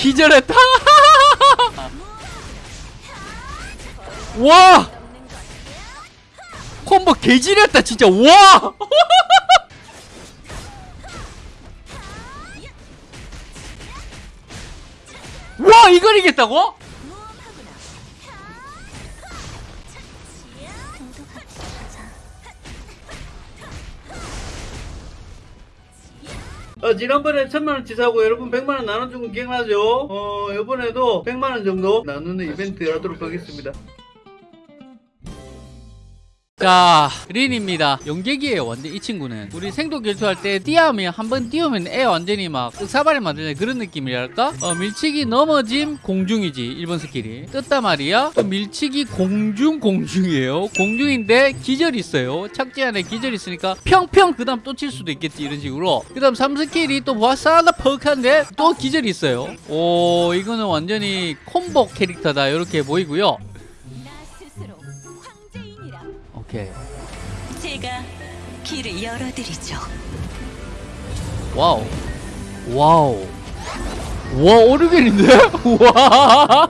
기절했다. 와! 콤보 개지렸다 진짜. 와! 와 이걸 이겼다고? 어, 지난번에 천만원 치 사고 여러분 백만원 나눠준 거 기억나죠? 어, 이번에도 백만원 정도 나누는 이벤트 하도록 하겠습니다. 자 린입니다. 용객이에요 완전 이 친구는 우리 생도 결투할 때 띄우면 한번 띄우면 애 완전히 막 사발이 만드는 그런 느낌이랄까? 어, 밀치기 넘어짐 공중이지 1번 skill이. 떴단 말이야. 또 밀치기 공중 공중이에요. 공중인데 기절이 있어요. 착지 안에 기절이 있으니까 평평 그 다음 또 칠 수도 있겠지 이런 식으로. 그 다음 3skill이 또 와싸다 퍽한데 또 기절이 있어요. 오 이거는 완전히 콤보 캐릭터다 이렇게 보이고요 오케이 제가 길을 열어드리죠. 와우. 와우. 와 오르겐인데? 와.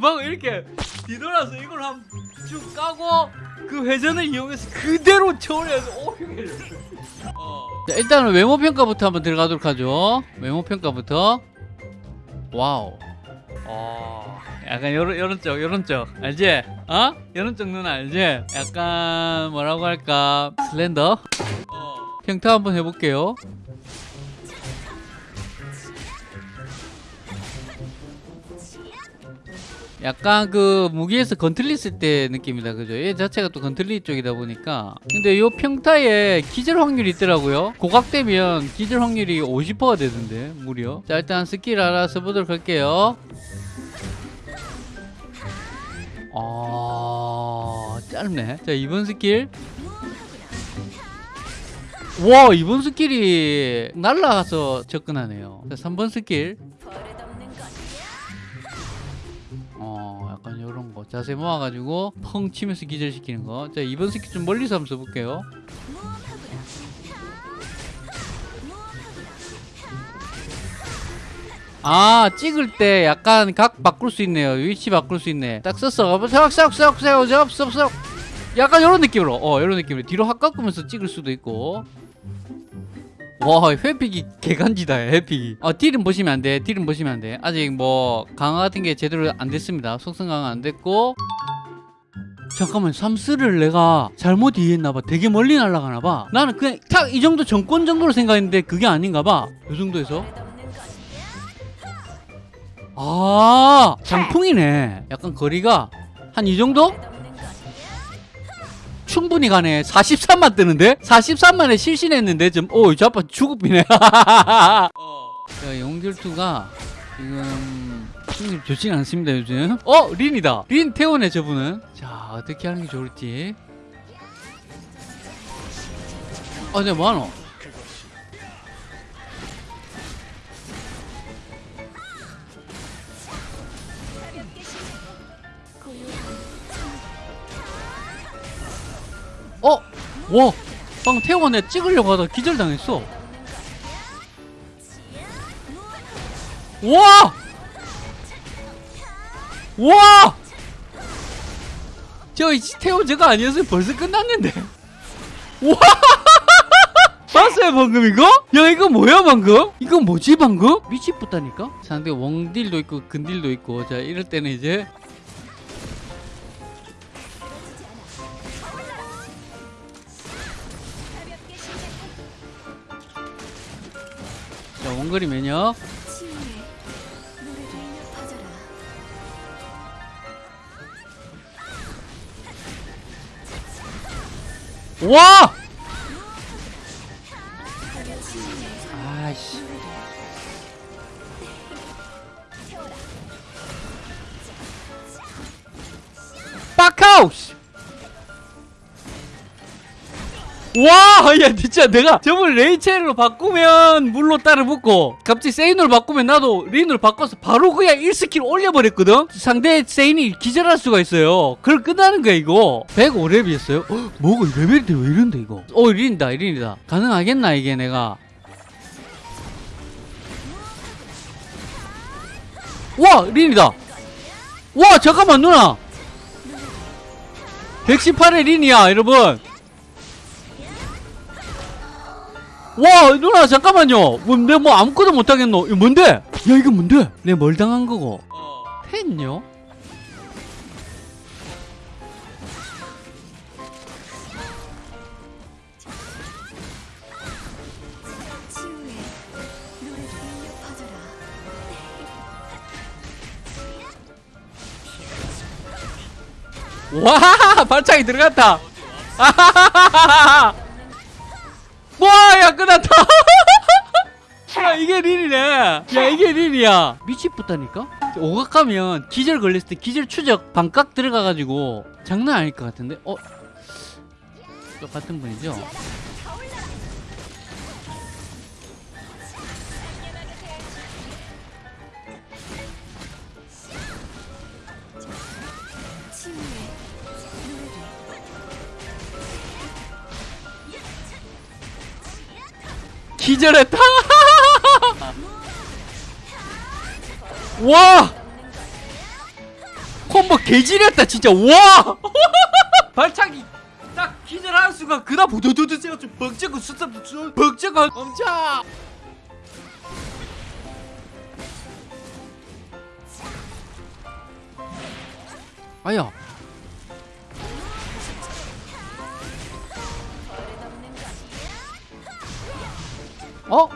방금 이렇게 뒤돌아서 이걸 한 쭉 까고 그 회전을 이용해서 그대로 초월해서 오르겐을. 어. 자, 일단은 외모 평가부터 한번 들어가도록 하죠. 외모 평가부터. 와우. 어, 약간 요런 요런 쪽 요런 쪽 알지? 어? 요런 쪽 누나 알지? 약간 뭐라고 할까 슬렌더 어. 평타 한번 해볼게요 약간 그 무기에서 건틀렸을 때 느낌이다 그죠 얘 자체가 또 건틀리 쪽이다 보니까 근데 요 평타에 기절 확률이 있더라고요 고각되면 기절 확률이 50%가 되던데 무려 자 일단 스킬 알아서 보도록 할게요 아 짧네. 자 이번 스킬. 와 이번 스킬이 날라가서 접근하네요. 자 3번 스킬. 어 약간 요런 거. 자세 모아가지고 펑 치면서 기절시키는 거자 이번 스킬 좀 멀리서 한번 써볼게요 아 찍을 때 약간 각 바꿀 수 있네요. 위치 바꿀 수 있네. 딱 썼어. 싹싹싹싹싹싹 약간 요런 느낌으로. 어 요런 느낌으로. 뒤로 확 꺾으면서 찍을 수도 있고. 와 회픽이 개간지다 회픽이 어 딜은 보시면 안돼. 딜은 보시면 안돼. 아직 뭐 강화 같은 게 제대로 안 됐습니다. 속성 강화 안 됐고. 잠깐만 삼스를 내가 잘못 이해했나봐. 되게 멀리 날아가나봐. 나는 그냥 딱이 정도 정권 정도로 생각했는데 그게 아닌가봐. 요 정도에서. 아 장풍이네. 약간 거리가 한 이 정도? 충분히 가네. 43만 뜨는데? 43만에 실신했는데? 좀 오, 저 아빠 죽읍이네. 자, 용결투가 지금 힘이 좋진 않습니다 요즘. 어? 린이다. 린 태우네 저분은. 자 어떻게 하는 게 좋을지. 아 근데 뭐하노? 와 방금 태우가 내가 찍으려고 하다가 기절당했어 와! 와! 저 태호 저거 아니었으면 벌써 끝났는데 와! 봤어요 방금 이거? 야 이거 뭐야 방금? 이거 뭐지 방금? 미치겠다니까? 상대 웡딜도 있고 근딜도 있고 자 이럴 때는 이제 원거리 면역. 와! 와, 야, 진짜 내가 저번 레이첼로 바꾸면 물로 따라 붙고 갑자기 세인으로 바꾸면 나도 린으로 바꿔서 바로 그냥 1스킬 올려버렸거든? 상대 세인이 기절할 수가 있어요. 그걸 끝나는 거야, 이거. 105렙이었어요? 헉, 뭐가 레벨이 왜 이런데, 이거? 어, 린이다, 린이다. 가능하겠나, 이게 내가? 와 린이다 와 잠깐만 누나 118의 린이야 여러분 와 누나 잠깐만요. 뭐, 내가 뭐 아무것도 못하겠노. 이거 뭔데? 야 이거 뭔데? 내 뭘 당한 거고? 울려 퍼져라. 와 발차기 들어갔다 와야 끝났다. 야 이게 릴이네. 야 이게 릴이야. 미치겠다니까? 오각하면 기절 걸렸을 때 기절 추적 반각 들어가가지고 장난 아닐 것 같은데? 어? 똑같은 분이죠 기절했다. 와! 콤보 개지렸다 진짜. 와! 발차기 딱 기절하는 순간 그다음 부두두두 세가 좀 벅적고 수습 벅적고 엄청 아야 어?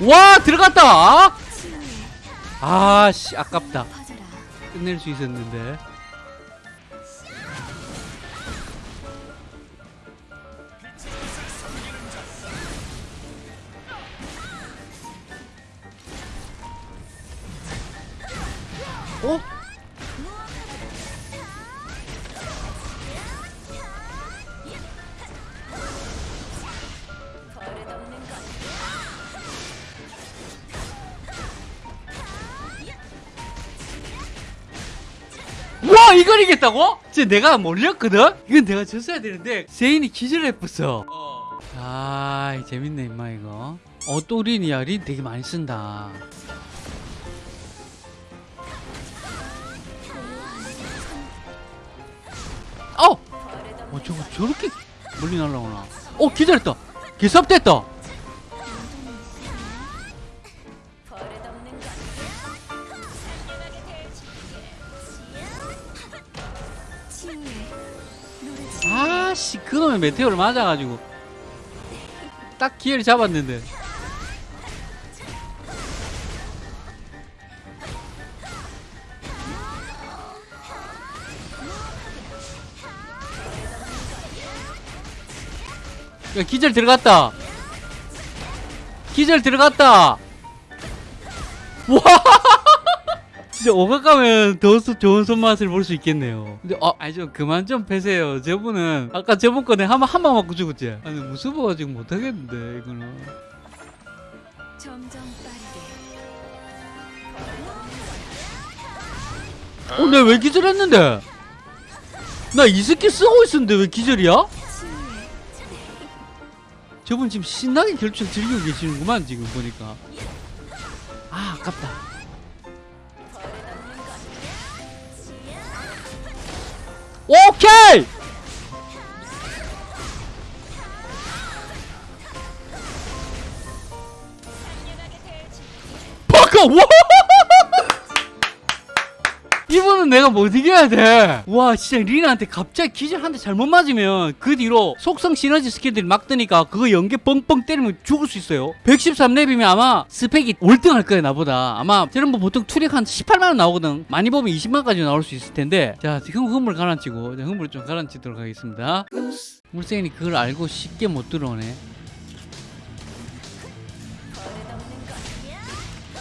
와 들어갔다 아씨 아깝다. 끝낼 수 있었는데 와 이걸 이겼다고? 진짜 내가 몰렸거든? 이건 내가 졌어야 되는데 세인이 기절했었어 아 재밌네 임마 이거 어 또 린이야 린 되게 많이 쓴다 어! 어 저거 저렇게 멀리 날라오나 어 기절했다 개삽됐다 아씨 그놈의 메테오를 맞아가지고 딱 기회를 잡았는데. 야 기절 들어갔다. 기절 들어갔다. 와 진짜 오각 가면 더 수- 좋은 손맛을 볼 수 있겠네요. 근데 아, 아니 좀 그만 좀 패세요. 저분은 아까 저번 거네 한방 한방 맞고 죽었지. 아니 무서워가 지금 못 하겠는데 이거는. 점점 빠르게. 어, 내가 왜 기절했는데? 나이 스킬 쓰고 있었는데 왜 기절이야? 저분 지금 신나게 결투 즐기고 계시는구만 지금 보니까. 아 아깝다. 와. 이분은 내가 못 이겨야 돼. 와, 진짜 리나한테 갑자기 기절 한 대 잘못 맞으면 그 뒤로 속성 시너지 스킬들이 막 뜨니까 그거 연계 뻥뻥 때리면 죽을 수 있어요. 113렙이면 아마 스펙이 월등할 거예요, 나보다. 아마 저런 뭐 보통 투력 한 18만원 나오거든. 많이 보면 20만까지 나올 수 있을 텐데. 자, 지금 흐물 가라앉히고, 흐물 좀 가라앉히도록 하겠습니다. 물생이 그걸 알고 쉽게 못 들어오네.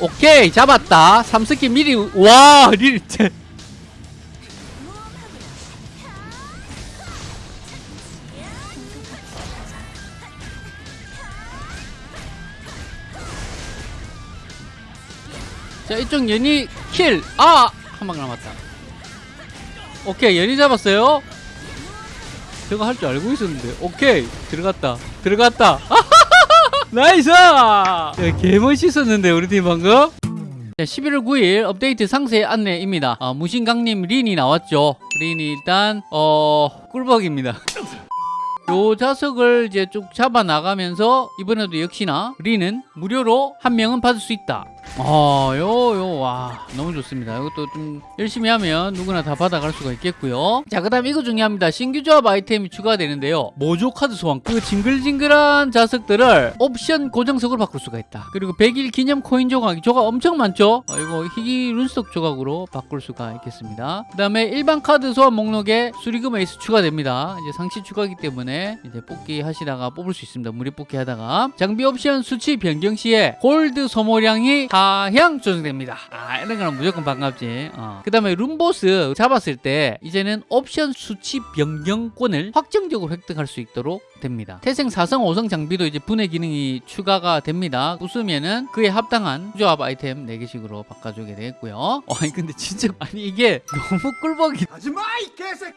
오케이 잡았다. 3스킬 미리 와 리, 제, 자 이쪽 연이 킬 아 한 방 남았다. 오케이 연이 잡았어요. 제가 할줄 알고 있었는데. 오케이 들어갔다. 들어갔다 nice! 야, 개멋있었는데 우리 팀 방금? 자, 11월 9일 업데이트 상세 안내입니다. 아, 무신강님 린이 나왔죠. 린이 일단 어 꿀벅입니다. 요 자석을 이제 쭉 잡아 나가면서 이번에도 역시나 린은 무료로 한 명은 받을 수 있다. 어, 요, 요, 와, 너무 좋습니다. 이것도 좀 열심히 하면 누구나 다 받아갈 수가 있겠고요. 자, 그 다음 이거 중요합니다. 신규 조합 아이템이 추가되는데요. 모조 카드 소환. 그 징글징글한 자석들을 옵션 고정석으로 바꿀 수가 있다. 그리고 100일 기념 코인 조각. 조각 엄청 많죠? 어, 이거 희귀 룬스톤 조각으로 바꿀 수가 있겠습니다. 그 다음에 일반 카드 소환 목록에 수리금 에이스 추가됩니다. 이제 상시 추가기 때문에 이제 뽑기 하시다가 뽑을 수 있습니다. 무료 뽑기 하다가. 장비 옵션 수치 변경 시에 골드 소모량이 하향 조정됩니다. 아, 이런 거는 무조건 반갑지. 어. 그 다음에 룸보스 잡았을 때 이제는 옵션 수치 변경권을 확정적으로 획득할 수 있도록 됩니다. 태생 4성 5성 장비도 이제 분해 기능이 추가가 됩니다. 웃으면은 그에 합당한 조합 아이템 4개씩으로 바꿔주게 되겠고요. 어, 아니 근데 진짜 아니 이게 너무 꿀벅이 하지마 이 개새끼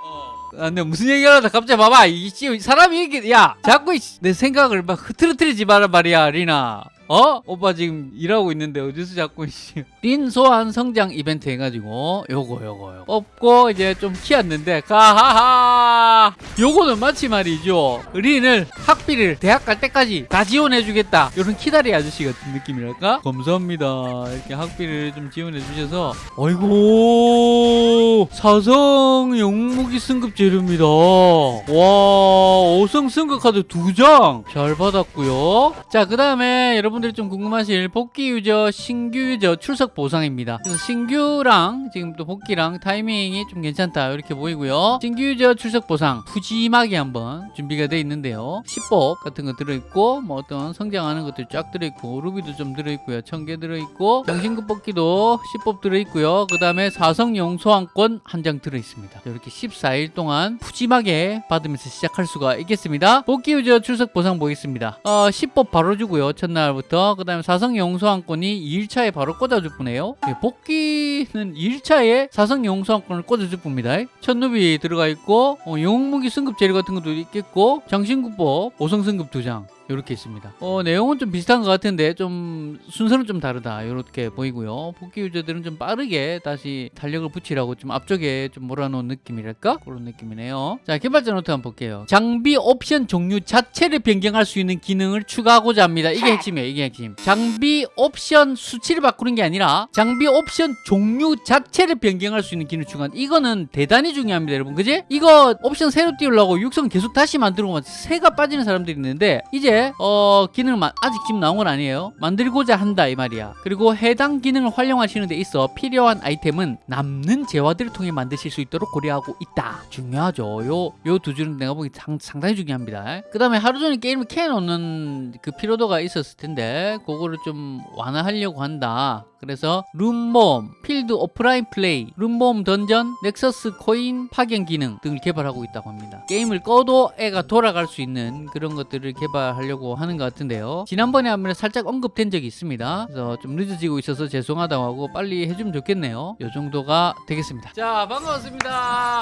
아, 근데 무슨 얘기를 하다 갑자기 봐봐 이 씨, 사람이 이게 야 자꾸 내 생각을 막 흐트러뜨리지 마라 말이야 리나 어? 오빠 지금 일하고 있는데 어디서 자꾸 씨. 린 소환 성장 이벤트 해가지고 요거 요거 요거. 뽑고 이제 좀 키웠는데 가하하! 요거는 마치 말이죠. 린을 학비를 대학 갈 때까지 다 지원해주겠다. 요런 키다리 아저씨 같은 느낌이랄까? 감사합니다. 이렇게 학비를 좀 지원해 주셔서. 어이구 사성 영무기 승급 재료입니다. 와 5성 승급 카드 2장! 잘 받았고요. 자 그 다음에 여러분 들이 좀 궁금하실 복귀 유저 신규 유저 출석 보상입니다. 그래서 신규랑 지금 또 복귀랑 타이밍이 좀 괜찮다 이렇게 보이고요. 신규 유저 출석 보상 푸짐하게 한번 준비가 되어 있는데요. 10법 같은 거 들어있고 뭐 어떤 성장하는 것들 쫙 들어있고 루비도 좀 들어있고요. 1000개 들어있고 정신급 뽑기도 10법 들어있고요. 그 다음에 사성용 소환권 한 장 들어있습니다. 이렇게 14일 동안 푸짐하게 받으면서 시작할 수가 있겠습니다. 복귀 유저 출석 보상 보겠습니다. 어, 10법 바로 주고요. 첫날부터 그 다음에 사성 영웅 소환권이 2일차에 바로 꽂아줄 뿐이에요. 예, 복귀는 2일차에 사성 영웅 소환권을 꽂아줄 뿐입니다. 천 루비 들어가 있고 어, 영웅무기 승급 재료 같은 것도 있겠고 장신구법 5성 승급 2장 이렇게 있습니다. 어, 내용은 좀 비슷한 것 같은데 좀 순서는 좀 다르다 이렇게 보이고요. 복귀 유저들은 좀 빠르게 다시 탄력을 붙이라고 좀 앞쪽에 좀 몰아놓은 느낌이랄까 그런 느낌이네요. 자 개발자 노트 한번 볼게요. 장비 옵션 종류 자체를 변경할 수 있는 기능을 추가하고자 합니다. 이게 핵심이에요. 이게 핵심. 장비 옵션 수치를 바꾸는 게 아니라 장비 옵션 종류 자체를 변경할 수 있는 기능을 추가. 이거는 대단히 중요합니다, 여러분. 그지? 이거 옵션 새로 띄우려고 육성 계속 다시 만들고 새가 빠지는 사람들이 있는데 이제 어 기능을 마- 아직 지금 나온 건 아니에요. 만들고자 한다 이 말이야. 그리고 해당 기능을 활용하시는 데 있어 필요한 아이템은 남는 재화들을 통해 만드실 수 있도록 고려하고 있다. 중요하죠. 요 요 두 줄은 내가 보기 상, 상당히 중요합니다. 그 다음에 하루 종일 게임을 켜 놓는 그 피로도가 있었을 텐데 그거를 좀 완화하려고 한다. 그래서 룸모험, 필드 오프라인 플레이, 룸모험 던전, 넥서스 코인 파견 기능 등을 개발하고 있다고 합니다. 게임을 꺼도 애가 돌아갈 수 있는 그런 것들을 개발하려고 하는 것 같은데요. 지난번에 한번 살짝 언급된 적이 있습니다. 그래서 좀 늦어지고 있어서 죄송하다고 하고 빨리 해주면 좋겠네요. 이 정도가 되겠습니다. 자, 반갑습니다.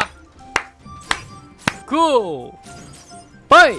고! 바이!